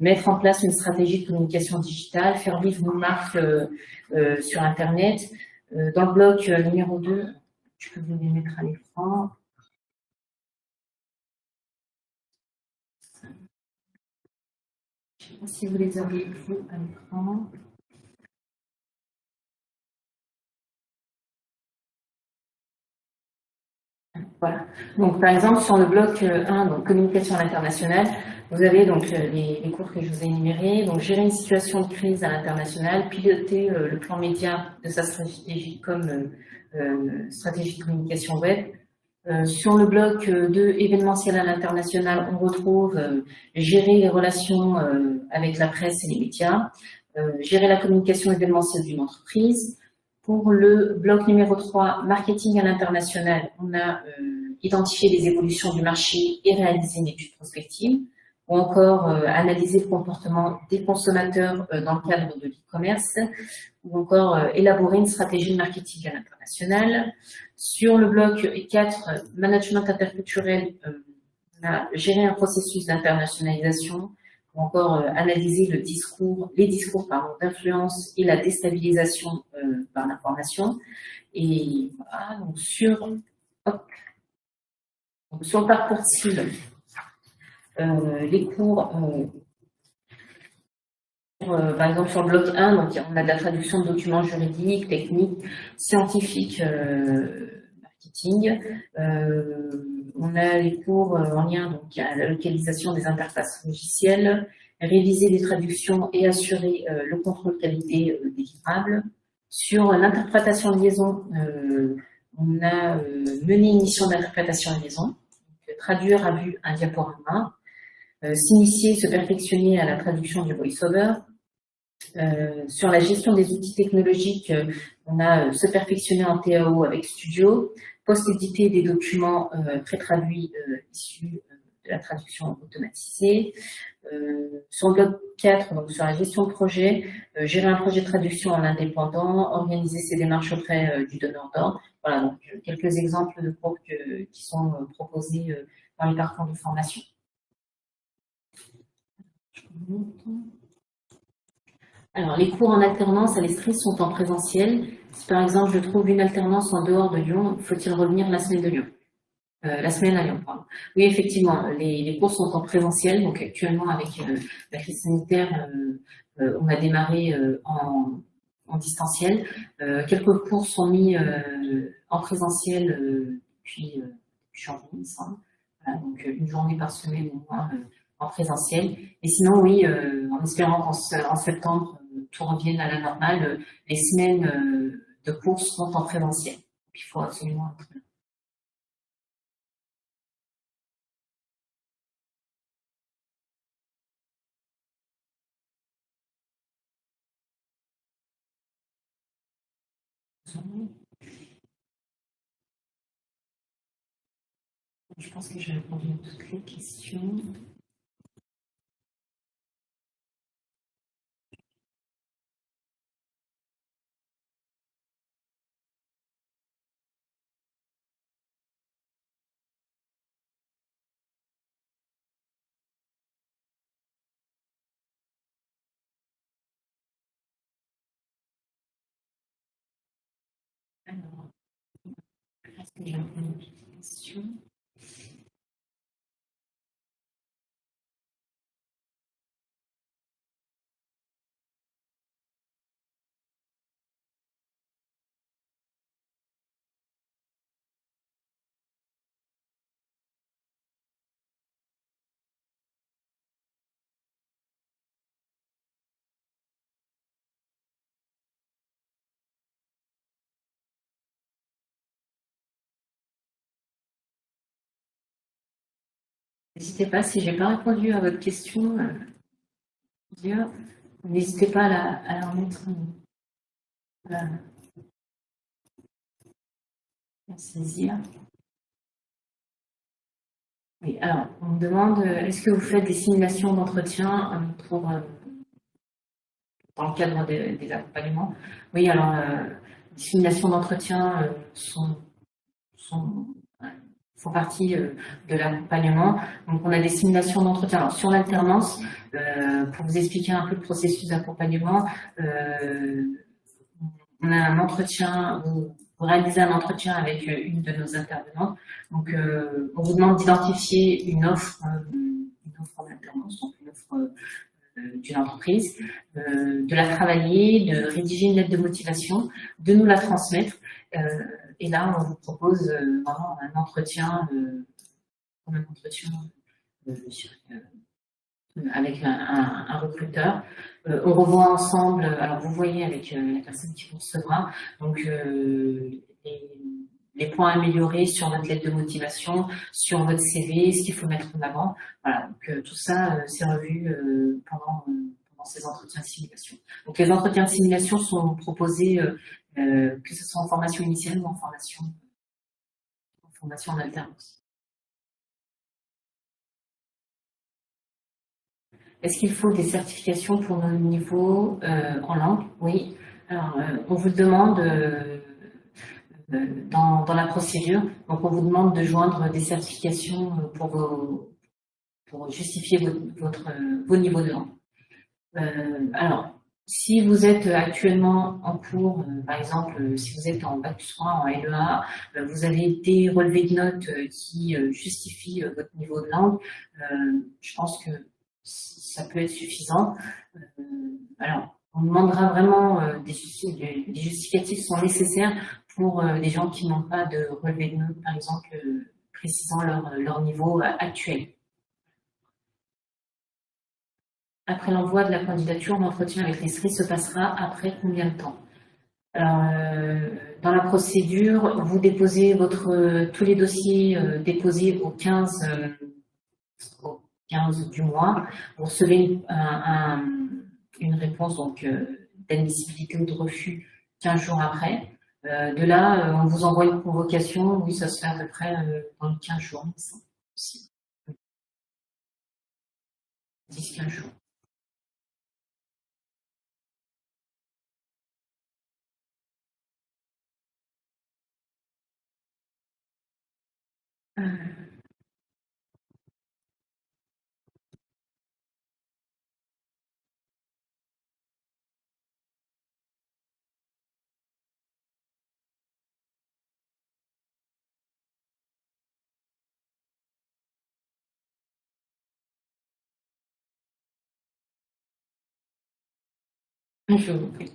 mettre en place une stratégie de communication digitale, faire vivre nos marques sur Internet. dans le bloc numéro 2, je peux vous les mettre à l'écran. Si vous les avez vus à l'écran. Voilà. Donc, par exemple, sur le bloc 1, euh, donc communication internationale, vous avez donc euh, les, cours que je vous ai énumérés. Donc, gérer une situation de crise à l'international, piloter euh, le plan média de sa stratégie comme stratégie de communication web, euh, sur le bloc euh, de événementiel à l'international, on retrouve euh, gérer les relations avec la presse et les médias, gérer la communication événementielle d'une entreprise. Pour le bloc numéro 3, marketing à l'international, on a identifié les évolutions du marché et réalisé une étude prospective, ou encore analyser le comportement des consommateurs dans le cadre de l'e-commerce, ou encore élaborer une stratégie de marketing à l'international. Sur le bloc 4, management interculturel, euh, on a géré un processus d'internationalisation ou encore euh, analyser le discours, les discours d'influence et la déstabilisation euh, par l'information. Et voilà, donc sur, sur le parcours cible, les cours par exemple, sur le bloc 1, donc, on a de la traduction de documents juridiques, techniques, scientifiques, euh, marketing. Euh, on a les cours en lien donc, à la localisation des interfaces logicielles, réviser les traductions et assurer le contrôle qualité des livrables. Sur l'interprétation de liaison, on a mené une mission d'interprétation de liaison, traduire à vue un diaporama, s'initier, se perfectionner à la traduction du voice-over, euh, sur la gestion des outils technologiques, euh, on a euh, se perfectionner en TAO avec Studio, post-éditer des documents pré-traduits issus de la traduction automatisée. sur le bloc 4, donc sur la gestion de projet, gérer un projet de traduction en indépendant, organiser ses démarches auprès du donneur d'ordre. Voilà, donc quelques exemples de cours qui sont proposés dans les parcours de formation. Alors, les cours en alternance à l'Estrie sont en présentiel. Si par exemple je trouve une alternance en dehors de Lyon, faut-il revenir la semaine de Lyon? Euh, La semaine à Lyon, pardon. Oui, effectivement, les, cours sont en présentiel. Donc actuellement, avec euh, la crise sanitaire, euh, on a démarré en, distanciel. quelques cours sont mis en présentiel depuis, janvier, il me donc une journée par semaine au moins en présentiel. Et sinon, oui, en espérant qu'en septembre, tout revienne à la normale. Les semaines euh, de course sont en présentiel. Il faut absolument être là. Je pense que j'ai répondu à toutes les questions. Alors, est-ce que j'ai répondu à N'hésitez pas, si je n'ai pas répondu à votre question, euh, n'hésitez pas à la, remettre. Euh, à saisir. Oui, alors, on me demande, euh, est-ce que vous faites des simulations d'entretien pour, dans le cadre des, accompagnements? Oui, alors, les simulations d'entretien sont font partie euh, de l'accompagnement. Donc, on a des simulations d'entretien. sur l'alternance, euh, pour vous expliquer un peu le processus d'accompagnement, euh, on a un entretien, vous, réalisez un entretien avec une de nos intervenantes. Donc, on vous demande d'identifier une offre, une donc une offre d'une entreprise, de la travailler, de rédiger une lettre de motivation, de nous la transmettre et là, on vous propose euh, vraiment un entretien, euh, un entretien euh, avec un, recruteur. on revoit ensemble, alors vous voyez avec la personne qui vous recevra, donc les, points améliorés sur votre lettre de motivation, sur votre CV, ce qu'il faut mettre en avant. Voilà, donc tout ça, c'est revu pendant, ces entretiens de simulation. Donc les entretiens de simulation sont proposés euh, que ce soit en formation initiale ou en formation, en alternance. Est-ce qu'il faut des certifications pour nos niveaux euh, en langue? Oui. Alors, euh, on vous demande dans, la procédure, donc on vous demande de joindre des certifications pour, pour justifier votre, vos niveaux de langue. Alors, si vous êtes actuellement en cours, euh, par exemple, euh, si vous êtes en bac 3, en LEA, euh, vous avez des relevés de notes qui justifient votre niveau de langue, je pense que ça peut être suffisant. alors, on demandera vraiment des, justificatifs sont nécessaires pour des gens qui n'ont pas de relevé de notes, par exemple, précisant leur niveau actuel. Après l'envoi de la candidature, l'entretien avec l'ESRI se passera après combien de temps? Euh, Dans la procédure, vous déposez votre, tous les dossiers euh, déposés au 15, 15 euh, du mois. Vous recevez une réponse d'admissibilité ou de refus 15 jours après. de là, on vous envoie une convocation. Oui, ça se fait à peu près dans les 15 jours. 10-15 jours. Euh. Je vous prie.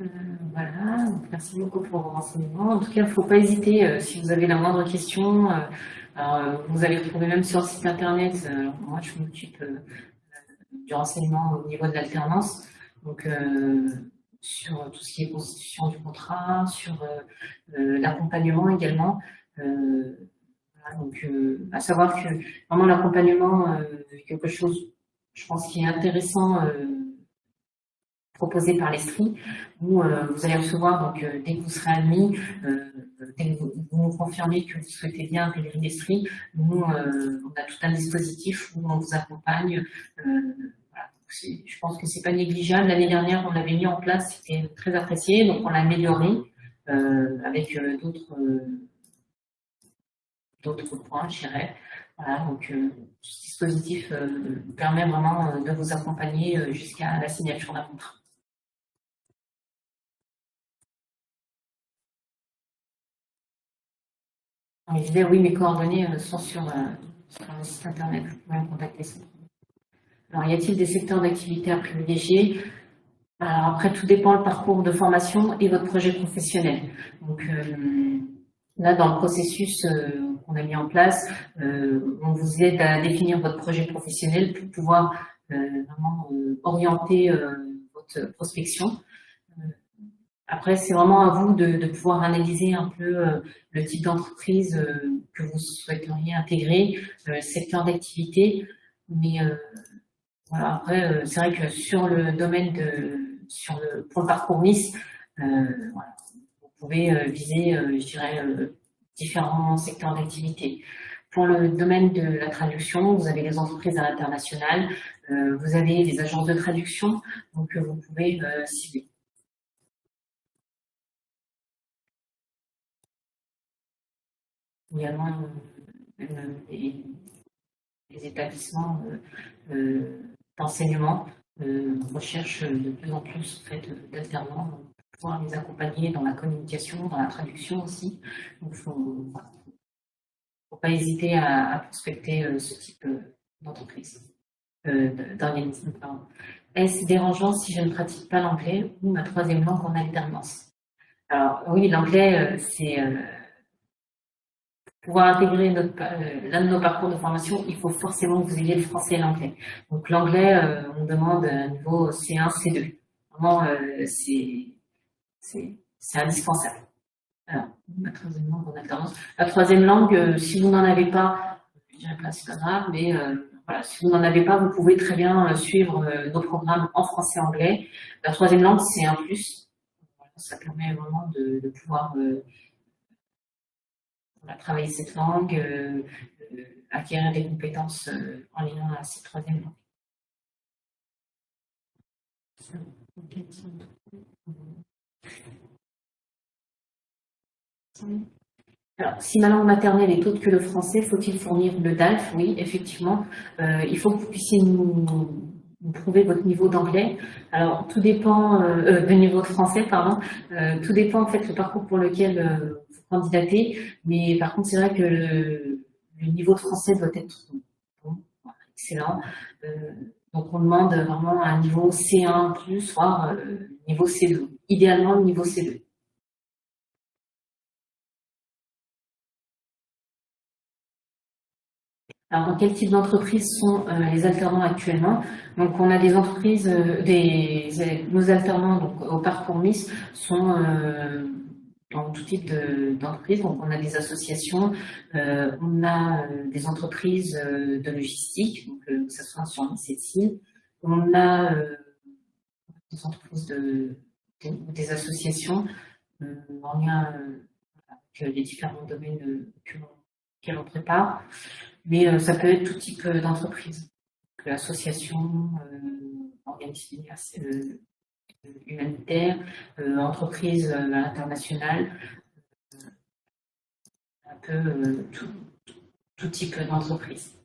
Euh, voilà, merci beaucoup pour vos renseignements. En tout cas, il ne faut pas hésiter, euh, si vous avez la moindre question, euh, alors, vous allez retrouver même sur le site internet, moi je m'occupe du renseignement au niveau de l'alternance, donc sur tout ce qui est constitution du contrat, sur l'accompagnement également. donc, à savoir que vraiment l'accompagnement est quelque chose, je pense, qui est intéressant proposé par l'Estrie, où vous allez recevoir, donc, dès que vous serez admis, dès que vous, nous confirmez que vous souhaitez bien intégrer l'Estrie, nous, on a tout un dispositif où on vous accompagne. je pense que c'est pas négligeable. L'année dernière, on l'avait mis en place, c'était très apprécié, donc on l'a amélioré avec d'autres points, je dirais. Voilà, donc euh, ce dispositif euh, permet vraiment euh, de vous accompagner jusqu'à la signature d'un contrat. Je disais, oui, mes coordonnées sont sur, le site internet, vous pouvez me contacter. Alors, y a-t-il des secteurs d'activité à privilégier? Alors, après, tout dépend le parcours de formation et votre projet professionnel. Donc, Là, dans le processus euh, qu'on a mis en place, euh, on vous aide à définir votre projet professionnel pour pouvoir euh, vraiment orienter votre prospection. Après, c'est vraiment à vous de, pouvoir analyser un peu le type d'entreprise que vous souhaiteriez intégrer, le secteur d'activité. Mais voilà, après, c'est vrai que sur le domaine de, sur le, pour le parcours Miss, voilà, vous pouvez euh, viser, euh, je dirais, euh, différents secteurs d'activité. Pour le domaine de la traduction, vous avez les entreprises à l'international, vous avez les agences de traduction, donc vous pouvez cibler. Également les, les, établissements d'enseignement recherchent de plus en plus d'alternants pouvoir les accompagner dans la communication, dans la traduction aussi. Donc, il ne faut, pas hésiter à, prospecter euh, ce type euh, d'entreprise, euh, d'organisme. Est-ce dérangeant si je ne pratique pas l'anglais ou ma troisième langue en alternance? Alors oui, l'anglais, c'est pour pouvoir intégrer l'un de nos parcours de formation, il faut forcément que vous ayez le français et l'anglais. Donc l'anglais, on demande un niveau C1, C2. Vraiment, c'est c'est indispensable. Alors, la troisième langue euh, si vous n'en avez pas, je dirais pas, c'est pas grave, mais euh, voilà, si vous n'en avez pas, vous pouvez très bien euh, suivre nos programmes en français et anglais. La troisième langue, c'est un plus. ça permet vraiment de, pouvoir travailler cette langue, acquérir des compétences en lien à cette troisième langue. Alors, si ma langue maternelle est autre que le français, faut-il fournir le DALF? Oui, effectivement. Euh, il faut que vous puissiez nous, prouver votre niveau d'anglais. Alors, tout dépend, euh, euh niveau de français, pardon. Euh, tout dépend, en fait, le parcours pour lequel vous candidatez. Mais par contre, c'est vrai que le, niveau français doit être bon, excellent. donc, on demande vraiment un niveau C1+, voire niveau C2. Idéalement, le niveau C2. Alors, quel type d'entreprise sont euh, les alternants actuellement? Donc, on a des entreprises, euh, des, nos alternants donc, au parcours Miss sont euh, dans tout type d'entreprises. donc, on a des associations, on a des entreprises de logistique, donc, que ce soit sur On a des entreprises de, des associations en lien avec les différents domaines que l'on prépare. Mais euh, ça peut être tout type euh, d'entreprise, association, euh, organisme humanitaire, entreprise internationale, un peu tout, type d'entreprise.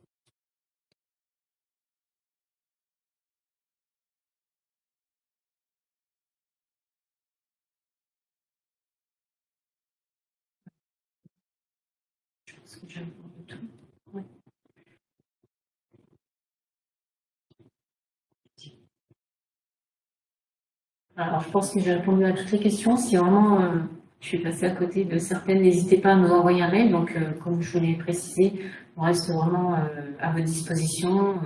Alors, je pense que j'ai répondu à toutes les questions. Si vraiment euh, je suis passée à côté de certaines, n'hésitez pas à nous envoyer un mail. Donc, euh, comme je vous l'ai précisé, on reste vraiment euh, à votre disposition.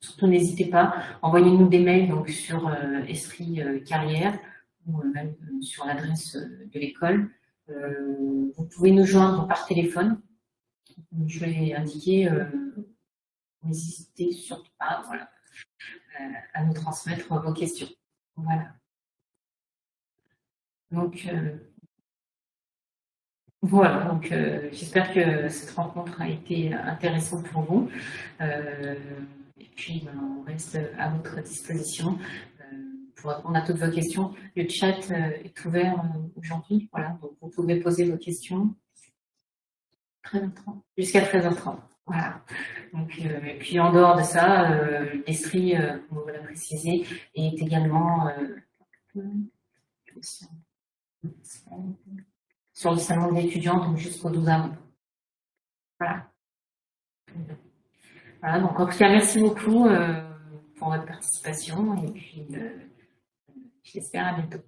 surtout, n'hésitez pas. Envoyez-nous des mails donc, sur Esprit Carrière ou même sur l'adresse de l'école. vous pouvez nous joindre par téléphone. Je vais indiquer, n'hésitez surtout pas voilà, à nous transmettre vos questions. Voilà. Donc, euh, voilà, donc euh, j'espère que cette rencontre a été intéressante pour vous. Euh, et puis, ben, on reste à votre disposition pour répondre à toutes vos questions. Le chat est ouvert aujourd'hui, voilà, donc vous pouvez poser vos questions. 13h30, jusqu'à 13h30. Voilà. Donc, et puis en dehors de ça, euh, l'Estrie, comme vous l'avez précisé, est également sur le salon d'étudiants, donc jusqu'au 12 avril. Voilà. Voilà, donc en tout cas, merci beaucoup euh, pour votre participation et puis euh, j'espère à bientôt.